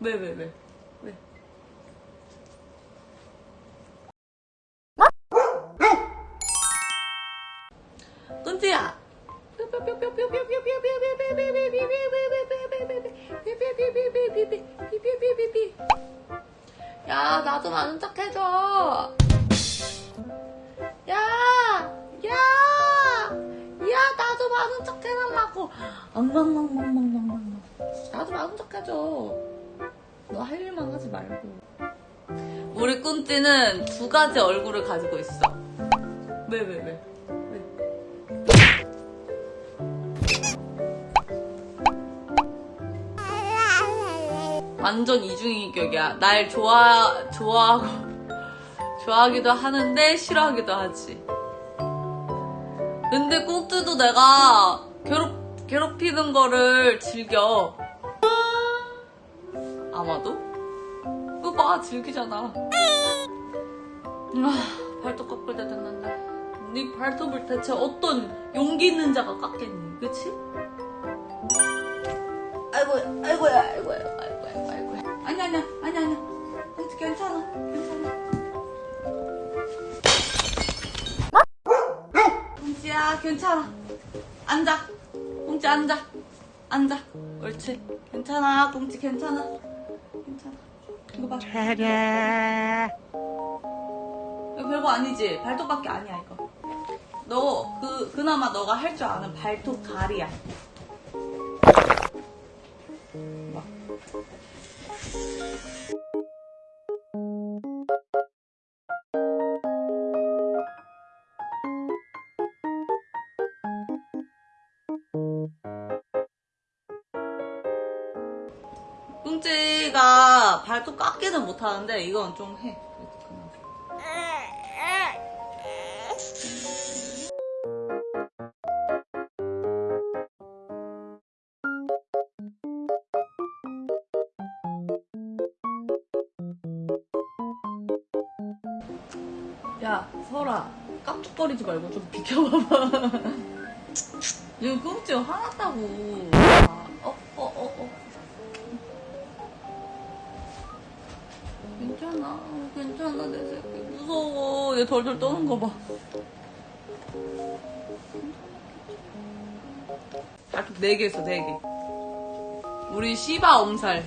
왜, 왜, 왜? 왜? 끈지야! 야, 나도 많은 척 해줘! 야! 야! 야, 나도 많은 척 해달라고! 엉망망망망망망. 나도 많은 척 해줘. 너 할 일만 하지 말고. 우리 꾼띠는 두 가지 얼굴을 가지고 있어. 왜, 왜, 왜? 왜? 완전 이중인격이야. 날 좋아, 좋아하고, 좋아하기도 하는데 싫어하기도 하지. 근데 꽁뜨도 내가 괴롭, 괴롭히는 거를 즐겨. 아마도? 그거 봐, 즐기잖아. 아, 발톱 깎을 때 됐는데. 네 발톱을 대체 어떤 용기 있는 자가 깎겠니? 그치? 아이고, 아이고야, 아이고야, 아이고야, 아이고야. 아니, 아니야, 아니, 아니야. 괜찮- 괜찮아, 괜찮아. 꽁지야, 괜찮아. 앉아. 꽁지 앉아. 앉아. 옳지. 괜찮아, 꽁지 괜찮아. 괜찮아. 이거 봐. 이거 별거 아니지? 발톱밖에 아니야, 이거. 너, 그, 그나마 너가 할 줄 아는 발톱 가리야. 봐. 꿍찌가 발톱 깎기는 못하는데 이건 좀 해. 야, 설아. 깜짝거리지 말고 좀 비켜봐봐. 지금 꿍찌 화났다고. 괜찮아. 괜찮아, 내 새끼. 무서워. 얘 덜덜 떠는 거 봐. 발톱 4개 있어, 4개. 우리 시바 엄살.